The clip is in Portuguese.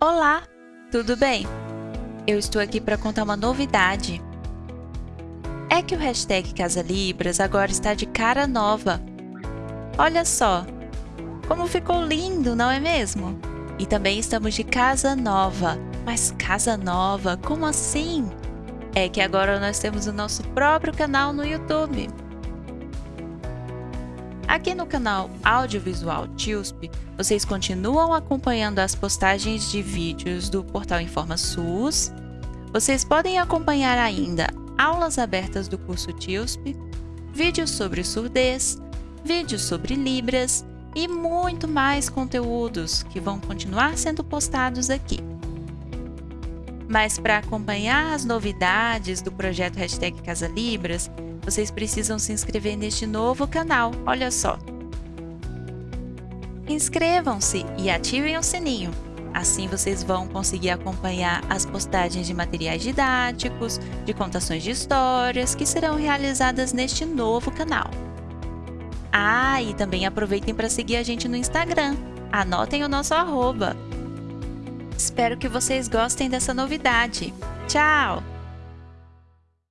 Olá, tudo bem? Eu estou aqui para contar uma novidade. É que o hashtag Casa Libras agora está de cara nova. Olha só, como ficou lindo, não é mesmo? E também estamos de casa nova. Mas casa nova, como assim? É que agora nós temos o nosso próprio canal no YouTube. Aqui no canal Audiovisual TIUSP, vocês continuam acompanhando as postagens de vídeos do portal InformaSUS. Vocês podem acompanhar ainda aulas abertas do curso TIUSP, vídeos sobre surdez, vídeos sobre Libras e muito mais conteúdos que vão continuar sendo postados aqui. Mas para acompanhar as novidades do projeto Hashtag Casa Libras, vocês precisam se inscrever neste novo canal, olha só. Inscrevam-se e ativem o sininho. Assim vocês vão conseguir acompanhar as postagens de materiais didáticos, de contações de histórias que serão realizadas neste novo canal. Ah, e também aproveitem para seguir a gente no Instagram. Anotem o nosso arroba. Espero que vocês gostem dessa novidade. Tchau!